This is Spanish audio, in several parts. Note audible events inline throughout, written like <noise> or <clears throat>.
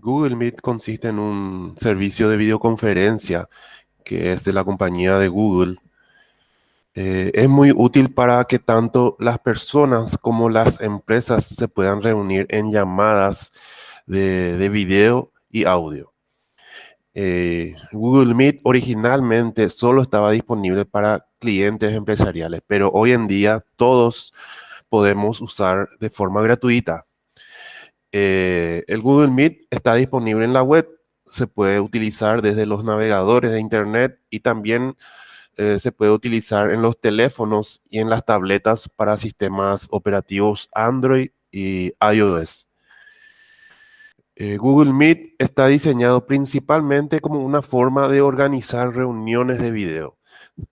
Google Meet consiste en un servicio de videoconferencia que es de la compañía de Google. Eh, es muy útil para que tanto las personas como las empresas se puedan reunir en llamadas de, video y audio. Eh, Google Meet originalmente solo estaba disponible para clientes empresariales, pero hoy en día todos podemos usar de forma gratuita. Eh, el Google Meet está disponible en la web, se puede utilizar desde los navegadores de Internet y también eh, se puede utilizar en los teléfonos y en las tabletas para sistemas operativos Android y iOS. Eh, Google Meet está diseñado principalmente como una forma de organizar reuniones de video.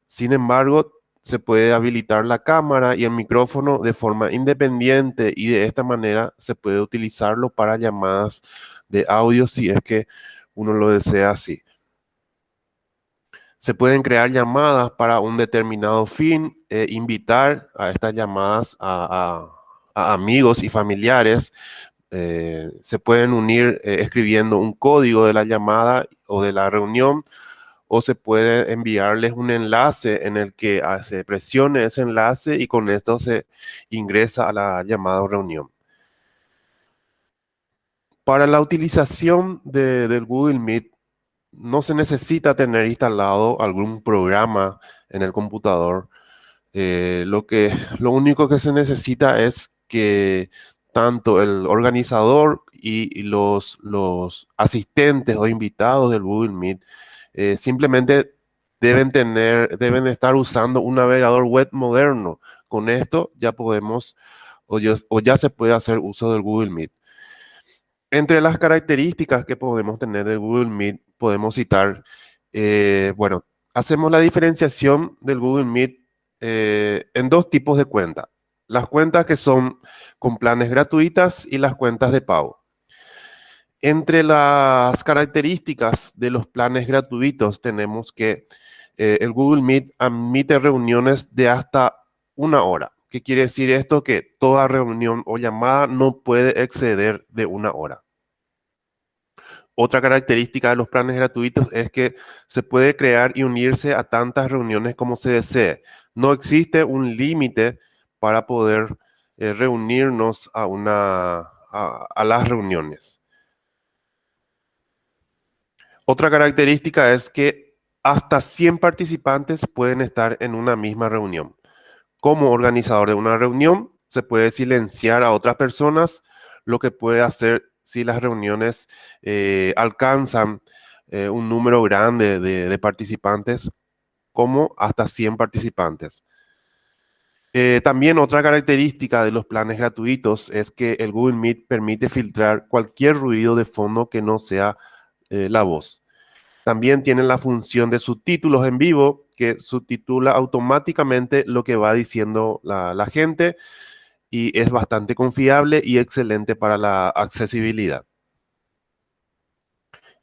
Sin embargo, se puede habilitar la cámara y el micrófono de forma independiente y de esta manera se puede utilizarlo para llamadas de audio si es que uno lo desea así. Se pueden crear llamadas para un determinado fin, e invitar a estas llamadas a, amigos y familiares. Eh, se pueden unir eh, escribiendo un código de la llamada o de la reunión o se puede enviarles un enlace en el que ah, se presione ese enlace y con esto se ingresa a la llamada reunión. Para la utilización del Google Meet no se necesita tener instalado algún programa en el computador. Eh, lo, que, lo único que se necesita es que tanto el organizador y, los, los asistentes o invitados del Google Meet eh, simplemente deben tener, deben estar usando un navegador web moderno. Con esto ya podemos o ya, se puede hacer uso del Google Meet. Entre las características que podemos tener del Google Meet, podemos citar, eh, bueno, hacemos la diferenciación del Google Meet eh, en dos tipos de cuentas. Las cuentas que son con planes gratuitas y las cuentas de pago. Entre las características de los planes gratuitos tenemos que eh, el Google Meet admite reuniones de hasta una hora. ¿Qué quiere decir esto? Que toda reunión o llamada no puede exceder de una hora. Otra característica de los planes gratuitos es que se puede crear y unirse a tantas reuniones como se desee. No existe un límite para poder eh, reunirnos a, las reuniones. Otra característica es que hasta 100 participantes pueden estar en una misma reunión. Como organizador de una reunión, se puede silenciar a otras personas, lo que puede hacer si las reuniones eh, alcanzan eh, un número grande de, participantes, como hasta 100 participantes. Eh, también otra característica de los planes gratuitos es que el Google Meet permite filtrar cualquier ruido de fondo que no sea eh, la voz. También tiene la función de subtítulos en vivo, que subtitula automáticamente lo que va diciendo la, gente y es bastante confiable y excelente para la accesibilidad.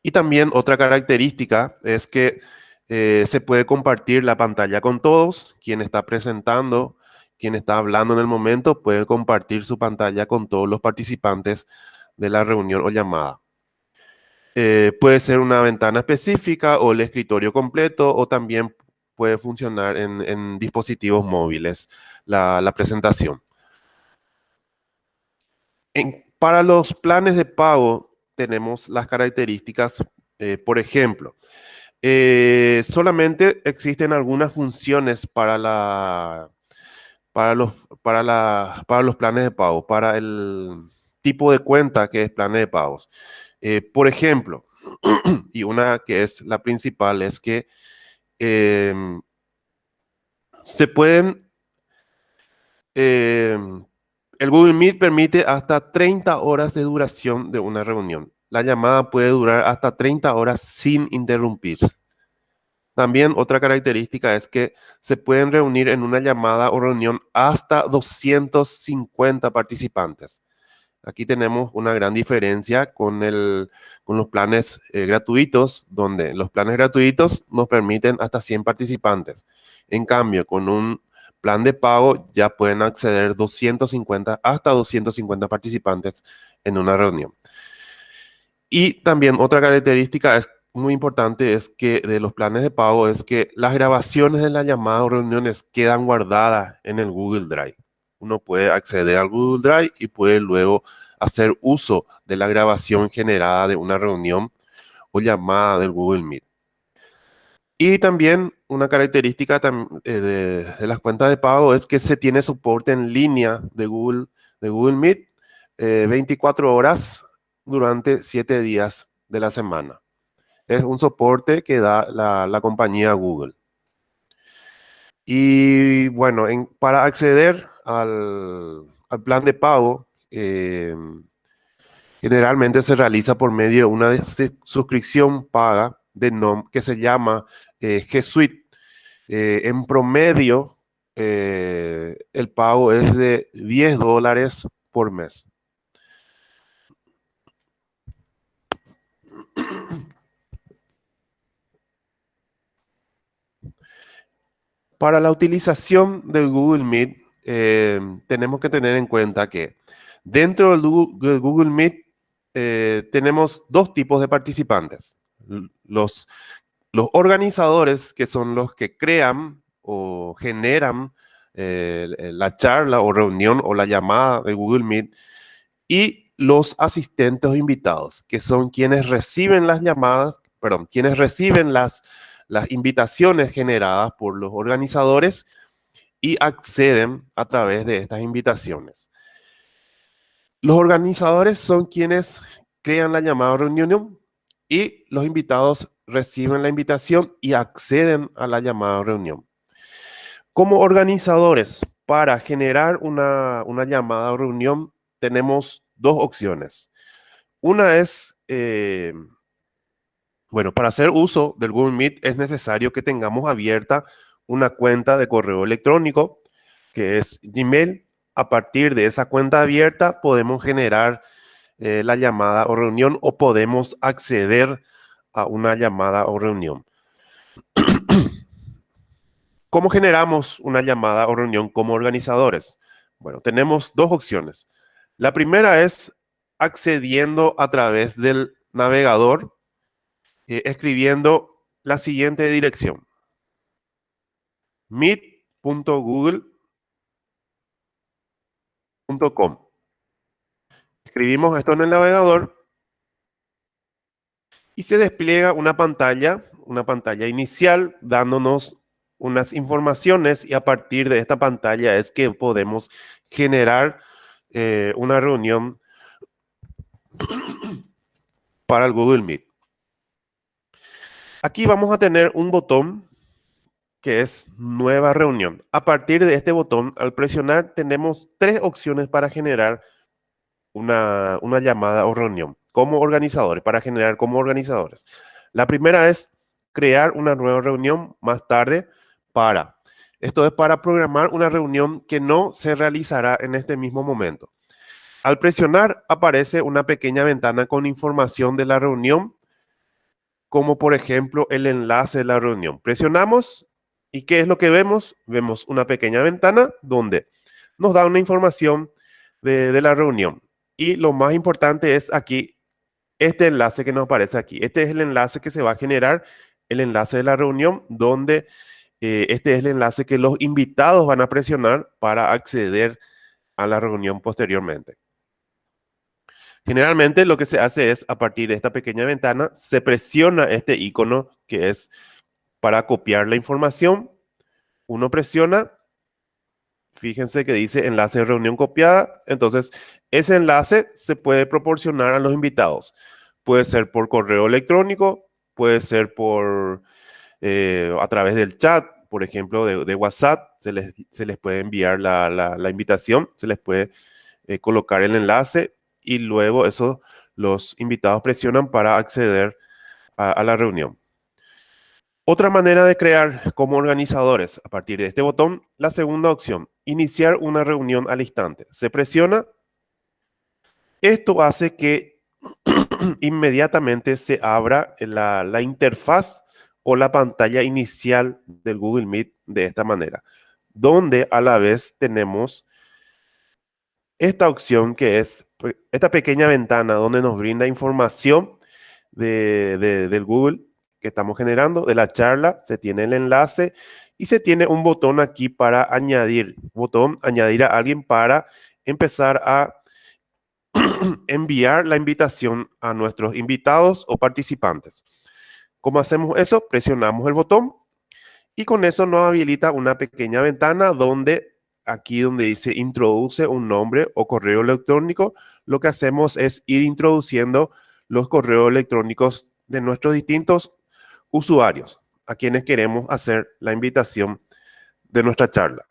Y también otra característica es que eh, se puede compartir la pantalla con todos. Quien está presentando, quien está hablando en el momento, puede compartir su pantalla con todos los participantes de la reunión o llamada. Eh, puede ser una ventana específica o el escritorio completo o también puede funcionar en, dispositivos móviles la, presentación. para los planes de pago tenemos las características, eh, por ejemplo, eh, solamente existen algunas funciones para, la, para, los, para, para los planes de pago, para el tipo de cuenta que es planes de pagos. Eh, por ejemplo, <clears throat> y una que es la principal es que em, se pueden, em, el Google Meet permite hasta 30 horas de duración de una reunión. La llamada puede durar hasta 30 horas sin interrumpirse. También otra característica es que se pueden reunir en una llamada o reunión hasta 250 participantes. Aquí tenemos una gran diferencia con, los planes eh, gratuitos, donde los planes gratuitos nos permiten hasta 100 participantes. En cambio, con un plan de pago ya pueden acceder 250, hasta 250 participantes en una reunión. Y también otra característica es muy importante es que de los planes de pago es que las grabaciones de la llamada o reuniones quedan guardadas en el Google Drive. Uno puede acceder al Google Drive y puede luego hacer uso de la grabación generada de una reunión o llamada del Google Meet. Y también una característica eh, de, las cuentas de pago es que se tiene soporte en línea de Google, de Google Meet 24 eh, horas durante 7 días de la semana. Es un soporte que da la, compañía Google. Y bueno, para acceder al, plan de pago, eh, generalmente se realiza por medio de una suscripción paga de nom que se llama eh, G Suite. Eh, en promedio, el pago es de 10 dólares por mes. Para la utilización del Google Meet, tenemos que tener en cuenta que dentro del Google Meet tenemos dos tipos de participantes. Los, organizadores, que son los que crean o generan eh, la charla o reunión o la llamada de Google Meet, y los asistentes o invitados, que son quienes reciben las llamadas, perdón, quienes reciben las invitaciones generadas por los organizadores y acceden a través de estas invitaciones. Los organizadores son quienes crean la llamada reunión y los invitados reciben la invitación y acceden a la llamada reunión. Como organizadores, para generar una, llamada o reunión, tenemos dos opciones. Una es, eh, bueno, para hacer uso del Google Meet es necesario que tengamos abierta una cuenta de correo electrónico, que es Gmail. A partir de esa cuenta abierta podemos generar eh, la llamada o reunión o podemos acceder a una llamada o reunión. <clears throat> ¿Cómo generamos una llamada o reunión como organizadores? Bueno, tenemos dos opciones. La primera es accediendo a través del navegador, eh, escribiendo la siguiente dirección. meet.google.com escribimos esto en el navegador y se despliega una pantalla, una pantalla inicial dándonos unas informaciones y a partir de esta pantalla es que podemos generar eh, una reunión para el Google Meet. Aquí vamos a tener un botón que es nueva reunión. A partir de este botón, al presionar, tenemos tres opciones para generar una, llamada o reunión como organizadores, para generar como organizadores. La primera es crear una nueva reunión más tarde para. Esto es para programar una reunión que no se realizará en este mismo momento. Al presionar aparece una pequeña ventana con información de la reunión, como por ejemplo el enlace de la reunión. Presionamos y ¿qué es lo que vemos? Vemos una pequeña ventana donde nos da una información de, la reunión. Y lo más importante es aquí, este enlace que nos aparece aquí. Este es el enlace que se va a generar, el enlace de la reunión, donde eh, este es el enlace que los invitados van a presionar para acceder a la reunión posteriormente. Generalmente lo que se hace es, a partir de esta pequeña ventana, se presiona este icono que es para copiar la información. Uno presiona Fíjense que dice enlace de reunión copiada. Entonces, ese enlace se puede proporcionar a los invitados. Puede ser por correo electrónico, puede ser por eh, a través del chat, por ejemplo, de, WhatsApp. Se les, se les, puede enviar la, invitación, se les puede eh, colocar el enlace y luego eso los invitados presionan para acceder a la reunión. Otra manera de crear como organizadores a partir de este botón, la segunda opción, iniciar una reunión al instante. Se presiona. Esto hace que <clears throat> inmediatamente se abra la, interfaz o la pantalla inicial del Google Meet de esta manera, donde a la vez tenemos esta opción que es esta pequeña ventana donde nos brinda información de, del Google que estamos generando, de la charla, se tiene el enlace y se tiene un botón aquí para añadir, botón añadir a alguien para empezar a <clears throat> enviar la invitación a nuestros invitados o participantes. ¿Cómo hacemos eso? Presionamos el botón y con eso nos habilita una pequeña ventana donde aquí donde dice introduce un nombre o correo electrónico, lo que hacemos es ir introduciendo los correos electrónicos de nuestros distintos usuarios a quienes queremos hacer la invitación de nuestra charla.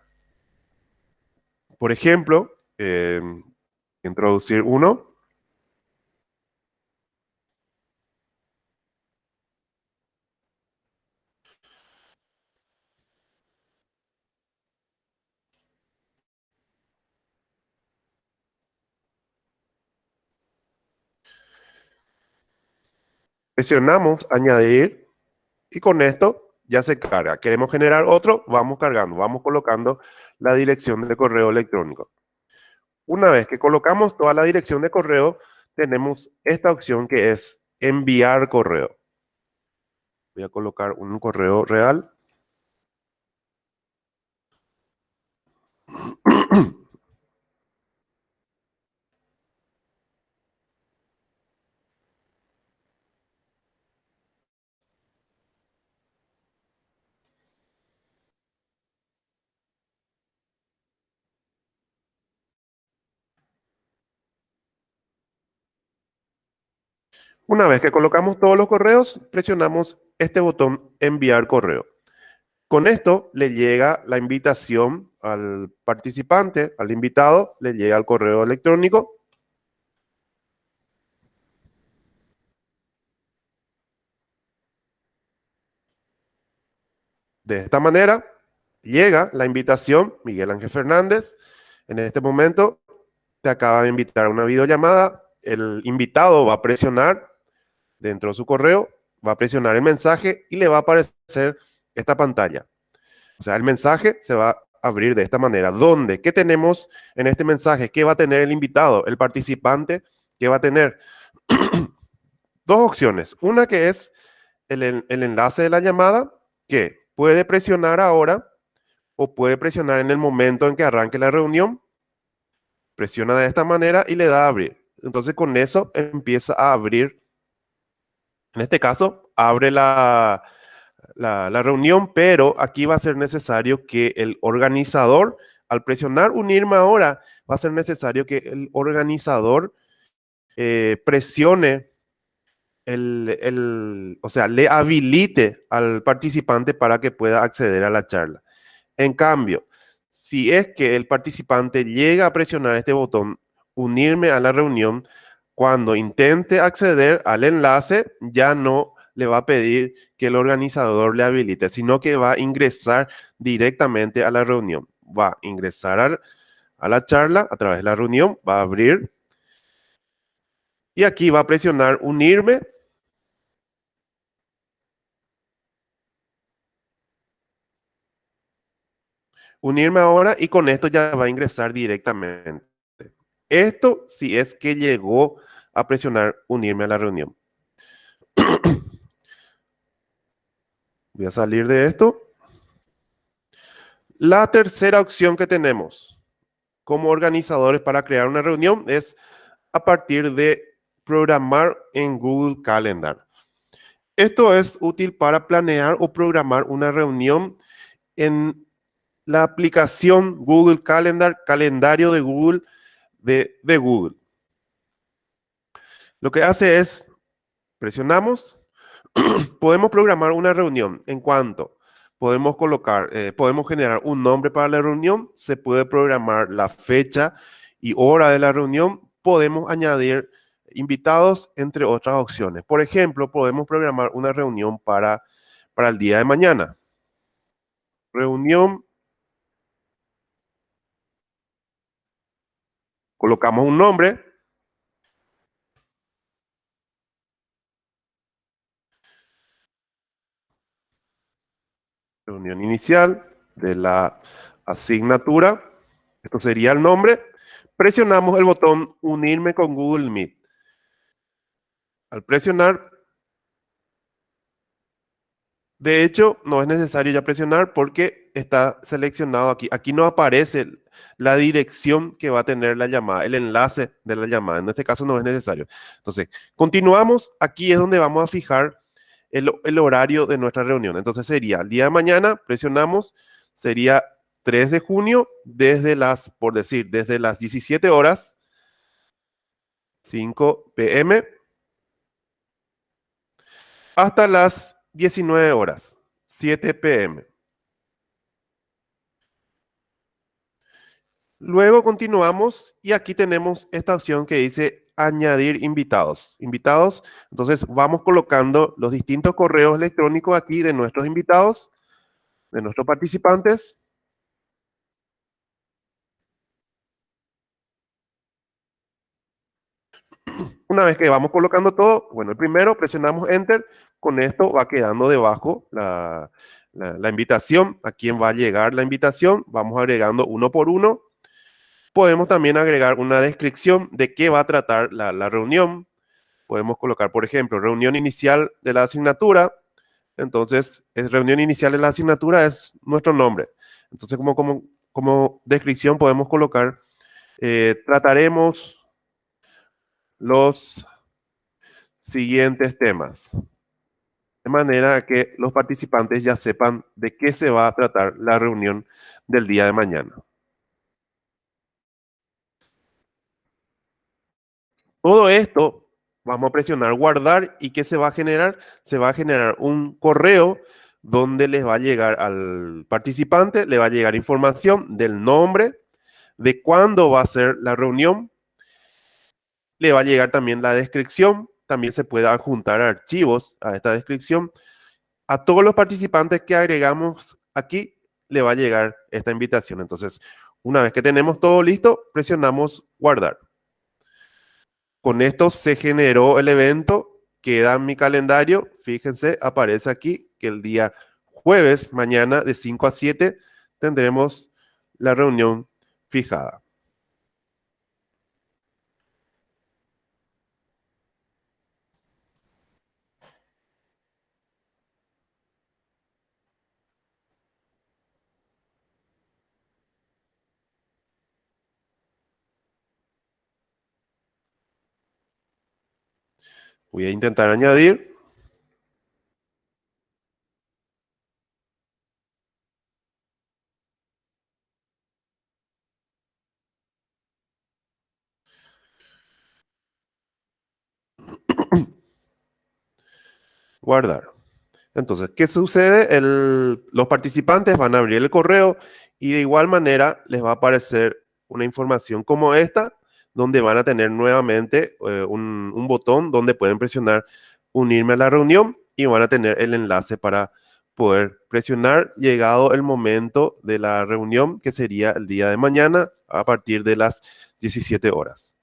Por ejemplo, eh, introducir uno. Presionamos añadir y con esto ya se carga. Queremos generar otro, vamos cargando, vamos colocando la dirección de correo electrónico. Una vez que colocamos toda la dirección de correo, tenemos esta opción que es enviar correo. Voy a colocar un correo real. <clears throat> Una vez que colocamos todos los correos, presionamos este botón enviar correo. Con esto le llega la invitación al participante, al invitado, le llega el correo electrónico. De esta manera, llega la invitación, Miguel Ángel Fernández. En este momento, te acaba de invitar a una videollamada. El invitado va a presionar dentro de su correo, va a presionar el mensaje y le va a aparecer esta pantalla. O sea, el mensaje se va a abrir de esta manera. ¿Dónde? ¿Qué tenemos en este mensaje? ¿Qué va a tener el invitado, el participante? ¿Qué va a tener? <clears throat> Dos opciones. Una que es el, el enlace de la llamada, que puede presionar ahora o puede presionar en el momento en que arranque la reunión. Presiona de esta manera y le da a abrir. Entonces con eso empieza a abrir en este caso, abre la, la, reunión, pero aquí va a ser necesario que el organizador, al presionar unirme ahora, va a ser necesario que el organizador eh, presione el, el, o sea, le habilite al participante para que pueda acceder a la charla. En cambio, si es que el participante llega a presionar este botón, unirme a la reunión, cuando intente acceder al enlace, ya no le va a pedir que el organizador le habilite, sino que va a ingresar directamente a la reunión. Va a ingresar a la charla a través de la reunión, va a abrir y aquí va a presionar unirme. Unirme ahora y con esto ya va a ingresar directamente. Esto si es que llegó a presionar unirme a la reunión. <clears throat> Voy a salir de esto. La tercera opción que tenemos como organizadores para crear una reunión es a partir de programar en Google Calendar. Esto es útil para planear o programar una reunión en la aplicación Google Calendar, calendario de Google, de, Google. Lo que hace es, presionamos, <clears throat> podemos programar una reunión en cuanto podemos colocar, eh, podemos generar un nombre para la reunión, se puede programar la fecha y hora de la reunión, podemos añadir invitados, entre otras opciones. Por ejemplo, podemos programar una reunión para, para el día de mañana. Reunión colocamos un nombre. Reunión inicial de la asignatura. Esto sería el nombre. Presionamos el botón unirme con Google Meet. Al presionar, De hecho, no es necesario ya presionar porque está seleccionado aquí. Aquí no aparece la dirección que va a tener la llamada, el enlace de la llamada. En este caso no es necesario. Entonces, continuamos. Aquí es donde vamos a fijar el, el horario de nuestra reunión. Entonces sería el día de mañana, presionamos, sería 3 de junio, desde las, por decir, desde las 17 horas, 5 pm, hasta las 19 horas, 7 pm. Luego continuamos y aquí tenemos esta opción que dice añadir invitados. Invitados, entonces vamos colocando los distintos correos electrónicos aquí de nuestros invitados, de nuestros participantes. Una vez que vamos colocando todo, bueno, el primero presionamos Enter, con esto va quedando debajo la, la, invitación, a quién va a llegar la invitación, vamos agregando uno por uno. Podemos también agregar una descripción de qué va a tratar la, la reunión. Podemos colocar, por ejemplo, reunión inicial de la asignatura. Entonces, es reunión inicial de la asignatura es nuestro nombre. Entonces, como, como, como descripción podemos colocar, eh, trataremos los siguientes temas. De manera que los participantes ya sepan de qué se va a tratar la reunión del día de mañana. Todo esto vamos a presionar guardar y ¿qué se va a generar? Se va a generar un correo donde les va a llegar al participante, le va a llegar información del nombre, de cuándo va a ser la reunión, le va a llegar también la descripción, también se puede adjuntar archivos a esta descripción. A todos los participantes que agregamos aquí, le va a llegar esta invitación. Entonces, una vez que tenemos todo listo, presionamos guardar. Con esto se generó el evento, queda en mi calendario. Fíjense, aparece aquí que el día jueves, mañana de 5 a 7, tendremos la reunión fijada. Voy a intentar añadir. <clears throat> Guardar. Entonces, ¿qué sucede? los participantes van a abrir el correo y de igual manera les va a aparecer una información como esta donde van a tener nuevamente eh, un, botón donde pueden presionar unirme a la reunión y van a tener el enlace para poder presionar llegado el momento de la reunión que sería el día de mañana a partir de las 17 horas.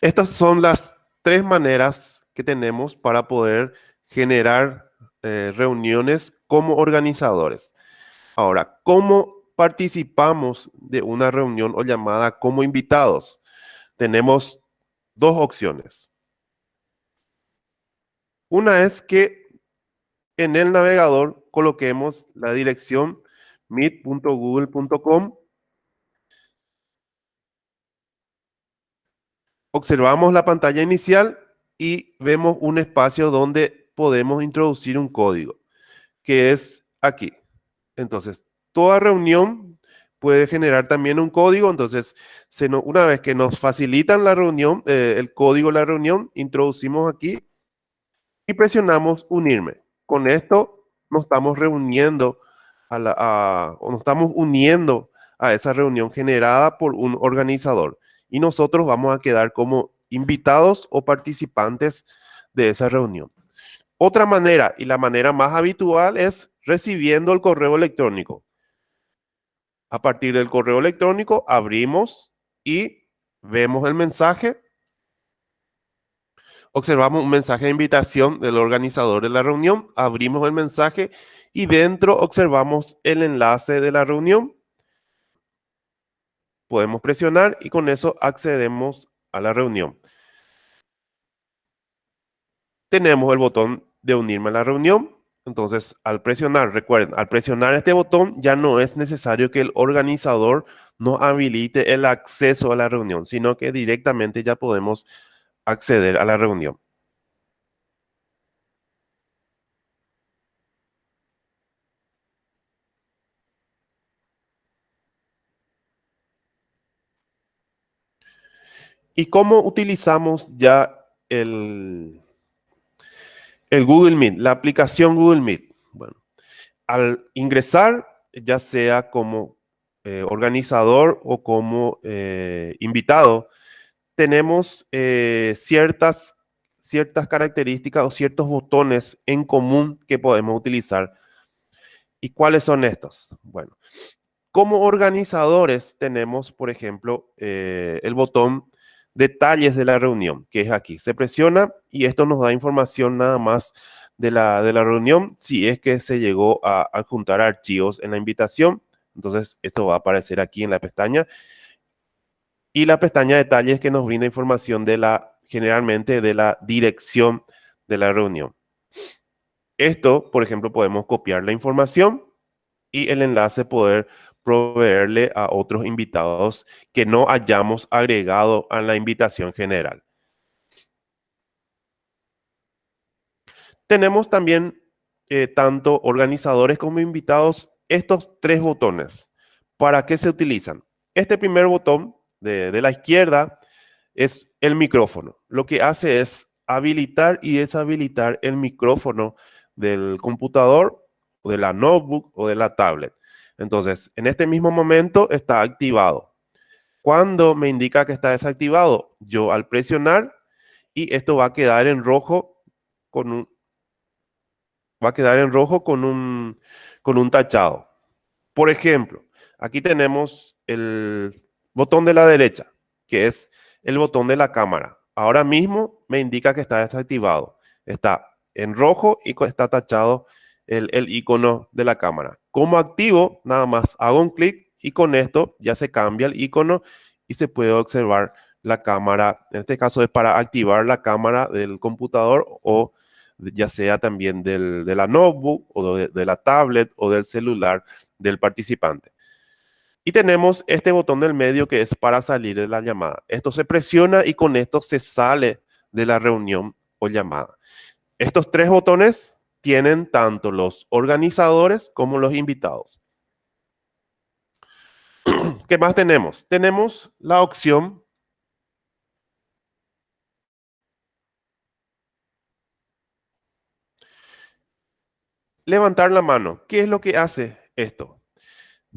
Estas son las tres maneras que tenemos para poder generar eh, reuniones como organizadores. Ahora, ¿cómo participamos de una reunión o llamada como invitados, tenemos dos opciones. Una es que en el navegador coloquemos la dirección meet.google.com. Observamos la pantalla inicial y vemos un espacio donde podemos introducir un código, que es aquí. Entonces, toda reunión puede generar también un código, entonces una vez que nos facilitan la reunión, eh, el código de la reunión, introducimos aquí y presionamos unirme. Con esto nos estamos reuniendo a la, o nos estamos uniendo a esa reunión generada por un organizador y nosotros vamos a quedar como invitados o participantes de esa reunión. Otra manera y la manera más habitual es recibiendo el correo electrónico. A partir del correo electrónico abrimos y vemos el mensaje. Observamos un mensaje de invitación del organizador de la reunión. Abrimos el mensaje y dentro observamos el enlace de la reunión. Podemos presionar y con eso accedemos a la reunión. Tenemos el botón de unirme a la reunión. Entonces, al presionar, recuerden, al presionar este botón ya no es necesario que el organizador nos habilite el acceso a la reunión, sino que directamente ya podemos acceder a la reunión. ¿Y cómo utilizamos ya el, el Google Meet, la aplicación Google Meet? Bueno, al ingresar, ya sea como eh, organizador o como eh, invitado, tenemos eh, ciertas, ciertas características o ciertos botones en común que podemos utilizar. ¿Y cuáles son estos? Bueno, como organizadores tenemos, por ejemplo, el botón detalles de la reunión, que es aquí. Se presiona y esto nos da información nada más de la, de la reunión, si es que se llegó a adjuntar archivos en la invitación. Entonces, esto va a aparecer aquí en la pestaña. Y la pestaña detalles que nos brinda información de la, generalmente, de la dirección de la reunión. Esto, por ejemplo, podemos copiar la información y el enlace poder proveerle a otros invitados que no hayamos agregado a la invitación general. Tenemos también eh, tanto organizadores como invitados estos tres botones. ¿Para qué se utilizan? Este primer botón de, de la izquierda es el micrófono. Lo que hace es habilitar y deshabilitar el micrófono del computador, o de la notebook o de la tablet. Entonces, en este mismo momento está activado. Cuando me indica que está desactivado, yo al presionar y esto va a quedar en rojo con un va a quedar en rojo con un con un tachado. Por ejemplo, aquí tenemos el botón de la derecha, que es el botón de la cámara. Ahora mismo me indica que está desactivado. Está en rojo y está tachado el, el icono de la cámara. Como activo, nada más hago un clic y con esto ya se cambia el icono y se puede observar la cámara. En este caso es para activar la cámara del computador o ya sea también del, de la notebook o de, de la tablet o del celular del participante. Y tenemos este botón del medio que es para salir de la llamada. Esto se presiona y con esto se sale de la reunión o llamada. Estos tres botones tienen tanto los organizadores como los invitados. <clears throat> ¿Qué más tenemos? Tenemos la opción levantar la mano. ¿Qué es lo que hace esto?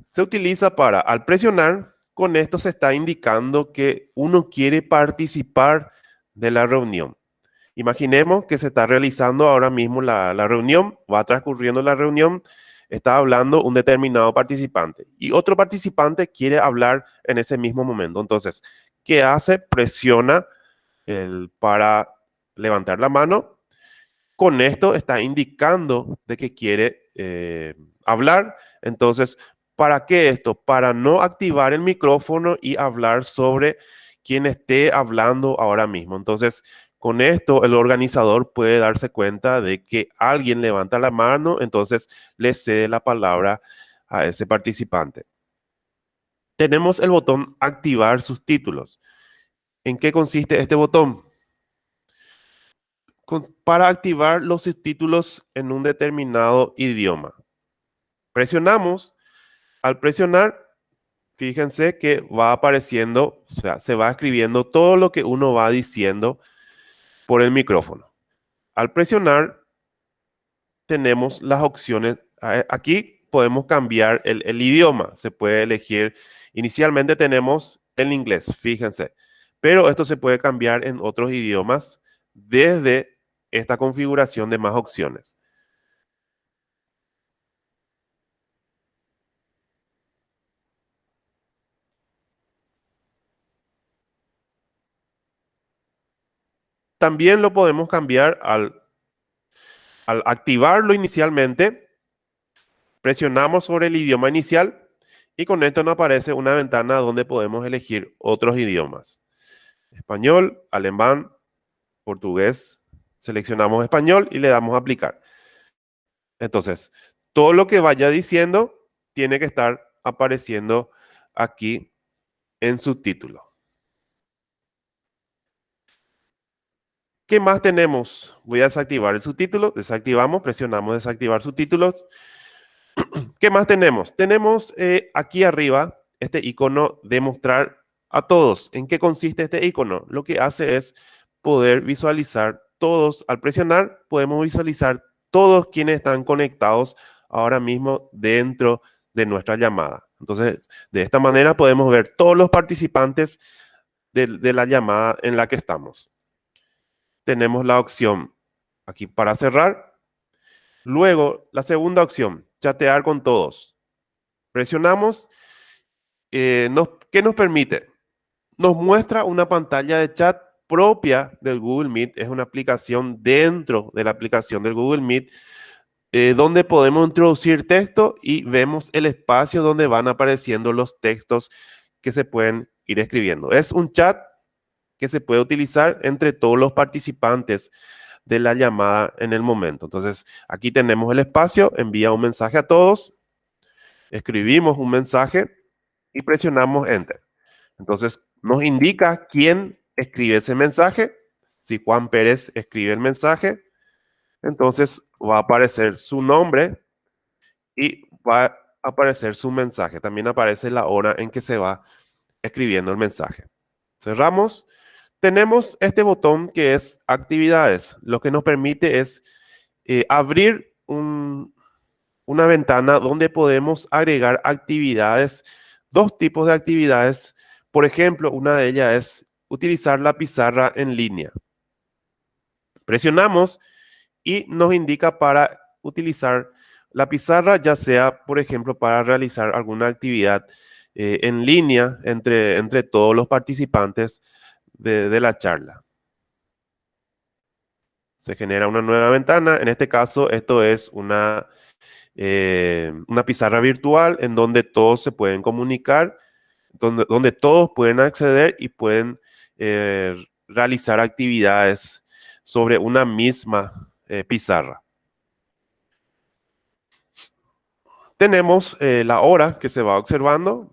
Se utiliza para, al presionar, con esto se está indicando que uno quiere participar de la reunión. Imaginemos que se está realizando ahora mismo la, reunión, va transcurriendo la reunión, está hablando un determinado participante y otro participante quiere hablar en ese mismo momento. Entonces, ¿qué hace? Presiona el, para levantar la mano. Con esto está indicando de que quiere eh, hablar. Entonces, ¿para qué esto? Para no activar el micrófono y hablar sobre quien esté hablando ahora mismo. Entonces, con esto, el organizador puede darse cuenta de que alguien levanta la mano, entonces le cede la palabra a ese participante. Tenemos el botón activar sus títulos. ¿En qué consiste este botón? para activar los subtítulos en un determinado idioma. Presionamos. Al presionar, fíjense que va apareciendo, o sea, se va escribiendo todo lo que uno va diciendo por el micrófono. Al presionar, tenemos las opciones. Aquí podemos cambiar el, idioma. Se puede elegir. Inicialmente tenemos el inglés, fíjense. Pero esto se puede cambiar en otros idiomas desde esta configuración de más opciones. También lo podemos cambiar al, al activarlo inicialmente. Presionamos sobre el idioma inicial y con esto nos aparece una ventana donde podemos elegir otros idiomas. Español, alemán, portugués, Seleccionamos español y le damos a aplicar. Entonces, todo lo que vaya diciendo tiene que estar apareciendo aquí en su título. ¿Qué más tenemos? Voy a desactivar el subtítulo. Desactivamos, presionamos desactivar subtítulos. <clears throat> ¿Qué más tenemos? Tenemos eh, aquí arriba este icono de mostrar a todos. ¿En qué consiste este icono? Lo que hace es poder visualizar todos. Al presionar, podemos visualizar todos quienes están conectados ahora mismo dentro de nuestra llamada. Entonces, de esta manera podemos ver todos los participantes de, de la llamada en la que estamos. Tenemos la opción aquí para cerrar. Luego, la segunda opción, chatear con todos. Presionamos. Eh, ¿Qué nos permite? Nos muestra una pantalla de chat propia del Google Meet. Es una aplicación dentro de la aplicación del Google Meet eh, donde podemos introducir texto y vemos el espacio donde van apareciendo los textos que se pueden ir escribiendo. Es un chat que se puede utilizar entre todos los participantes de la llamada en el momento. Entonces, aquí tenemos el espacio, envía un mensaje a todos, escribimos un mensaje y presionamos Enter. Entonces, nos indica quién escribe ese mensaje. Si Juan Pérez escribe el mensaje, entonces va a aparecer su nombre y va a aparecer su mensaje. También aparece la hora en que se va escribiendo el mensaje. Cerramos tenemos este botón que es actividades. Lo que nos permite es eh, abrir una ventana donde podemos agregar actividades, dos tipos de actividades. Por ejemplo, una de ellas es utilizar la pizarra en línea. Presionamos y nos indica para utilizar la pizarra, ya sea, por ejemplo, para realizar alguna actividad eh, en línea entre, entre todos los participantes de, la charla. Se genera una nueva ventana. En este caso, esto es una, eh, una pizarra virtual en donde todos se pueden comunicar, donde, donde todos pueden acceder y pueden eh, realizar actividades sobre una misma eh, pizarra. Tenemos la hora que se va observando.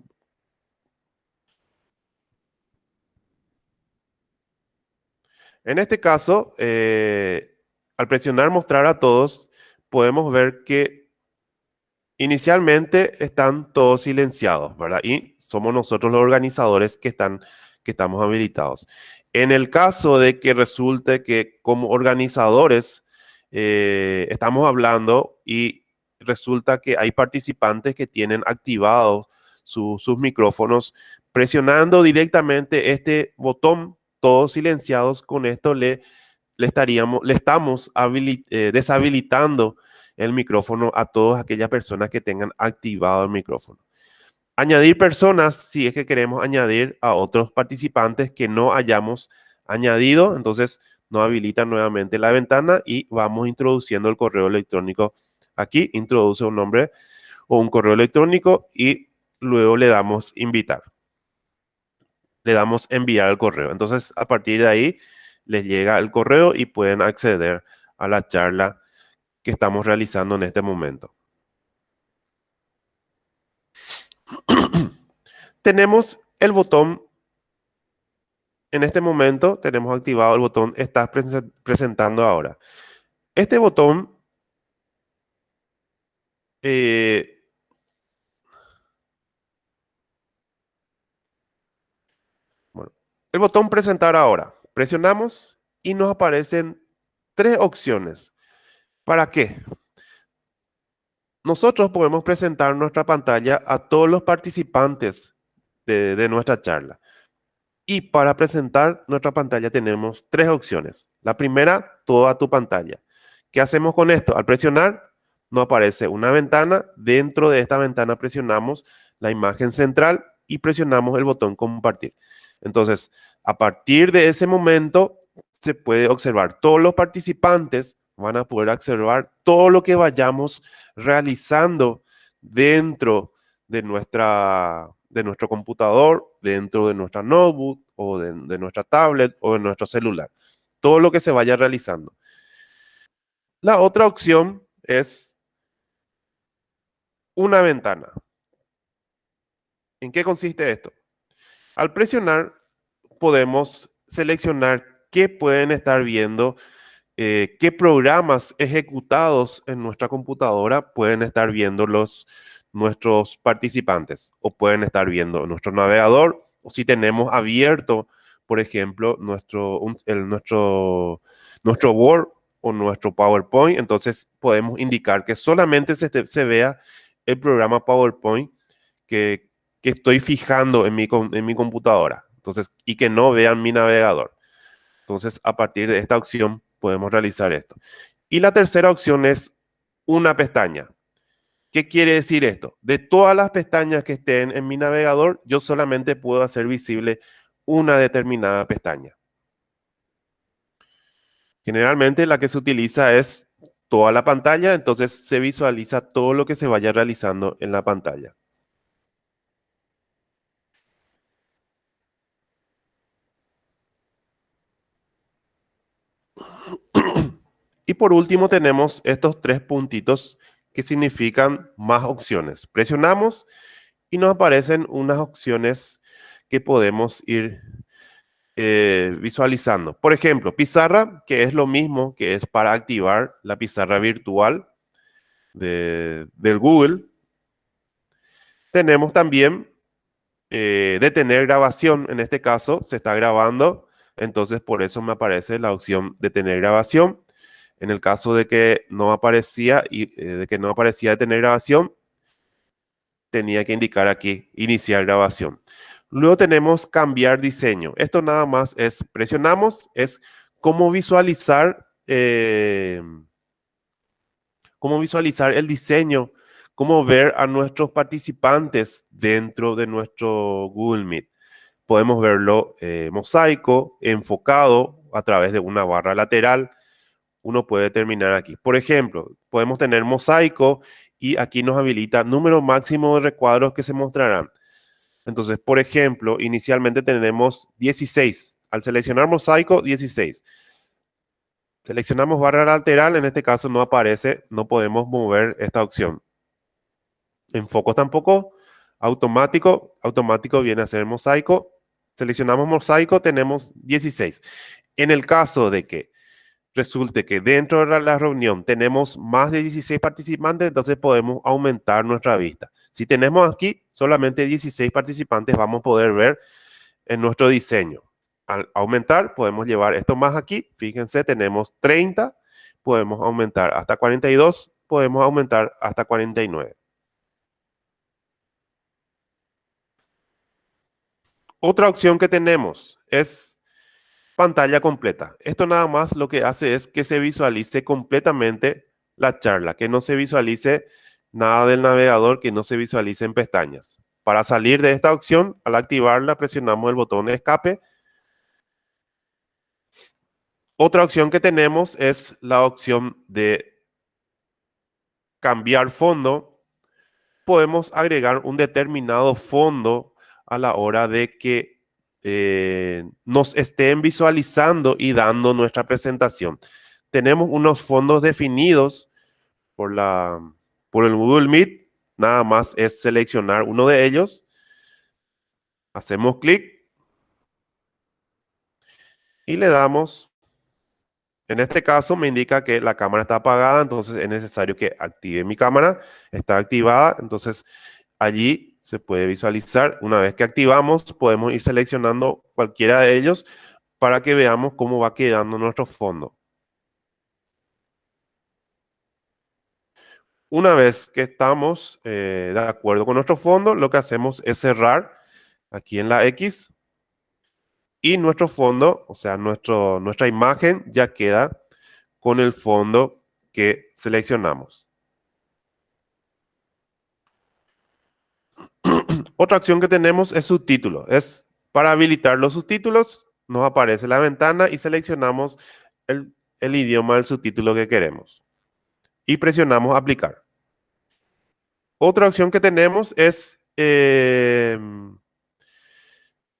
En este caso, eh, al presionar mostrar a todos, podemos ver que inicialmente están todos silenciados, ¿verdad? Y somos nosotros los organizadores que, están, que estamos habilitados. En el caso de que resulte que como organizadores eh, estamos hablando y resulta que hay participantes que tienen activados sus micrófonos, presionando directamente este botón todos silenciados, con esto le, le, estaríamos, le estamos eh, deshabilitando el micrófono a todas aquellas personas que tengan activado el micrófono. Añadir personas, si es que queremos añadir a otros participantes que no hayamos añadido, entonces no habilita nuevamente la ventana y vamos introduciendo el correo electrónico aquí, introduce un nombre o un correo electrónico y luego le damos invitar le damos enviar el correo. Entonces, a partir de ahí, les llega el correo y pueden acceder a la charla que estamos realizando en este momento. <clears throat> tenemos el botón, en este momento tenemos activado el botón Estás presentando ahora. Este botón eh, El botón presentar ahora. Presionamos y nos aparecen tres opciones. ¿Para qué? Nosotros podemos presentar nuestra pantalla a todos los participantes de, nuestra charla. Y para presentar nuestra pantalla tenemos tres opciones. La primera, toda tu pantalla. ¿Qué hacemos con esto? Al presionar, nos aparece una ventana. Dentro de esta ventana presionamos la imagen central y presionamos el botón compartir. Entonces, a partir de ese momento, se puede observar todos los participantes van a poder observar todo lo que vayamos realizando dentro de, nuestra, de nuestro computador, dentro de nuestra notebook o de, de nuestra tablet o de nuestro celular. Todo lo que se vaya realizando. La otra opción es una ventana. ¿En qué consiste esto? Al presionar, podemos seleccionar qué pueden estar viendo, eh, qué programas ejecutados en nuestra computadora pueden estar viendo los, nuestros participantes o pueden estar viendo nuestro navegador o si tenemos abierto, por ejemplo, nuestro, el, nuestro, nuestro Word o nuestro PowerPoint, entonces podemos indicar que solamente se, se vea el programa PowerPoint que, que estoy fijando en mi, en mi computadora. Entonces, y que no vean mi navegador. Entonces, a partir de esta opción podemos realizar esto. Y la tercera opción es una pestaña. ¿Qué quiere decir esto? De todas las pestañas que estén en mi navegador, yo solamente puedo hacer visible una determinada pestaña. Generalmente la que se utiliza es toda la pantalla, entonces se visualiza todo lo que se vaya realizando en la pantalla. Y por último tenemos estos tres puntitos que significan más opciones. Presionamos y nos aparecen unas opciones que podemos ir eh, visualizando. Por ejemplo, pizarra, que es lo mismo que es para activar la pizarra virtual de, del Google. Tenemos también eh, detener grabación. En este caso se está grabando, entonces por eso me aparece la opción detener grabación. En el caso de que no aparecía y eh, de que no aparecía detener grabación, tenía que indicar aquí iniciar grabación. Luego tenemos cambiar diseño. Esto nada más es presionamos, es cómo visualizar, eh, cómo visualizar el diseño, cómo ver a nuestros participantes dentro de nuestro Google Meet. Podemos verlo eh, mosaico, enfocado a través de una barra lateral, uno puede terminar aquí. Por ejemplo, podemos tener mosaico y aquí nos habilita número máximo de recuadros que se mostrarán. Entonces, por ejemplo, inicialmente tenemos 16. Al seleccionar mosaico, 16. Seleccionamos barra lateral, en este caso no aparece, no podemos mover esta opción. En foco tampoco, automático, automático viene a ser mosaico. Seleccionamos mosaico, tenemos 16. En el caso de que resulte que dentro de la reunión tenemos más de 16 participantes, entonces podemos aumentar nuestra vista. Si tenemos aquí solamente 16 participantes, vamos a poder ver en nuestro diseño. Al aumentar, podemos llevar esto más aquí. Fíjense, tenemos 30, podemos aumentar hasta 42, podemos aumentar hasta 49. Otra opción que tenemos es pantalla completa. Esto nada más lo que hace es que se visualice completamente la charla, que no se visualice nada del navegador, que no se visualice en pestañas. Para salir de esta opción, al activarla, presionamos el botón de escape. Otra opción que tenemos es la opción de cambiar fondo. Podemos agregar un determinado fondo a la hora de que eh, nos estén visualizando y dando nuestra presentación. Tenemos unos fondos definidos por, la, por el Google Meet. Nada más es seleccionar uno de ellos. Hacemos clic. Y le damos. En este caso me indica que la cámara está apagada, entonces es necesario que active mi cámara. Está activada, entonces allí se puede visualizar. Una vez que activamos, podemos ir seleccionando cualquiera de ellos para que veamos cómo va quedando nuestro fondo. Una vez que estamos eh, de acuerdo con nuestro fondo, lo que hacemos es cerrar aquí en la X y nuestro fondo, o sea, nuestro, nuestra imagen ya queda con el fondo que seleccionamos. Otra acción que tenemos es subtítulos. Es para habilitar los subtítulos, nos aparece la ventana y seleccionamos el, idioma del subtítulo que queremos. Y presionamos aplicar. Otra opción que tenemos es, em,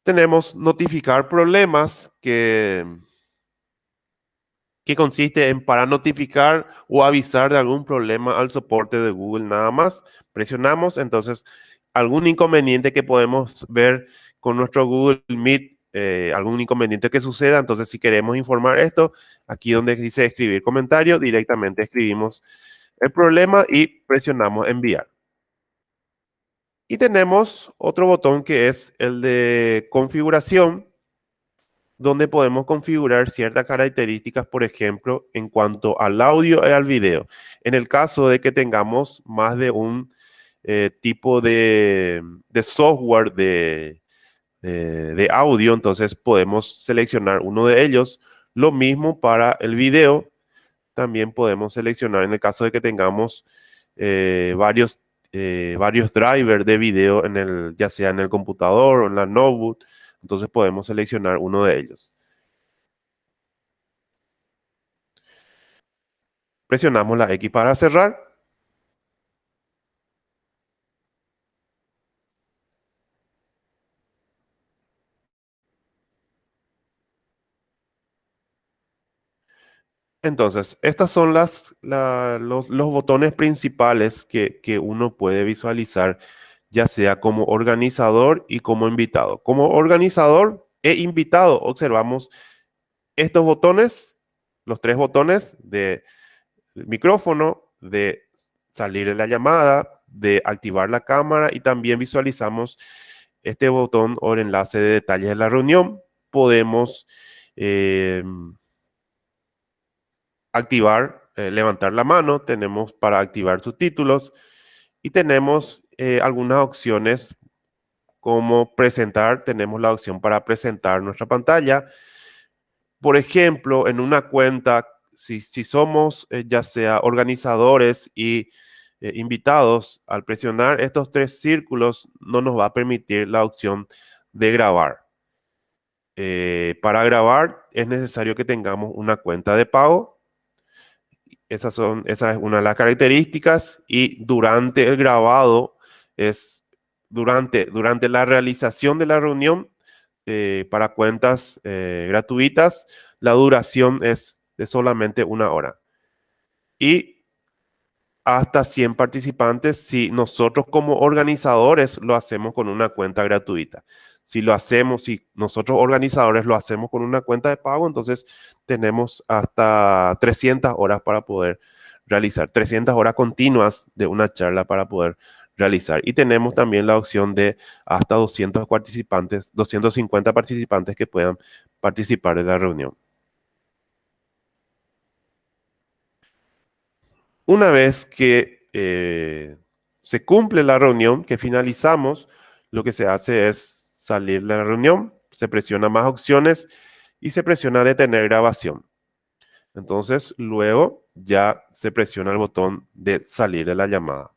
tenemos notificar problemas que, que consiste en para notificar o avisar de algún problema al soporte de Google nada más. Presionamos, entonces algún inconveniente que podemos ver con nuestro Google Meet, eh, algún inconveniente que suceda. Entonces, si queremos informar esto, aquí donde dice escribir comentario, directamente escribimos el problema y presionamos enviar. Y tenemos otro botón que es el de configuración, donde podemos configurar ciertas características, por ejemplo, en cuanto al audio y al video. En el caso de que tengamos más de un eh, tipo de, software de, audio, entonces podemos seleccionar uno de ellos. Lo mismo para el video, también podemos seleccionar en el caso de que tengamos eh, varios, eh, varios drivers de video, en el, ya sea en el computador o en la notebook, entonces podemos seleccionar uno de ellos. Presionamos la X para cerrar. Entonces, estos son las, los, botones principales que, uno puede visualizar, ya sea como organizador y como invitado. Como organizador e invitado, observamos estos botones, los tres botones de micrófono, de salir de la llamada, de activar la cámara y también visualizamos este botón o enlace de detalles de la reunión. Podemos... Eh, activar, eh, levantar la mano, tenemos para activar subtítulos y tenemos eh, algunas opciones como presentar, tenemos la opción para presentar nuestra pantalla. Por ejemplo, en una cuenta, si, si somos eh, ya sea organizadores y invitados, al presionar estos tres círculos no nos va a permitir la opción de grabar. para grabar es necesario que tengamos una cuenta de pago esas son, esa es una de las características y durante el grabado es durante, durante la realización de la reunión eh, para cuentas eh, gratuitas, la duración es de solamente una hora. Y hasta 100 participantes si nosotros como organizadores lo hacemos con una cuenta gratuita si lo hacemos, si nosotros organizadores lo hacemos con una cuenta de pago, entonces tenemos hasta 300 horas para poder realizar, 300 horas continuas de una charla para poder realizar. Y tenemos también la opción de hasta 200 participantes, 250 participantes que puedan participar de la reunión. Una vez que eh, se cumple la reunión, que finalizamos, lo que se hace es salir de la reunión, se presiona más opciones y se presiona detener grabación. Entonces, luego ya se presiona el botón de salir de la llamada.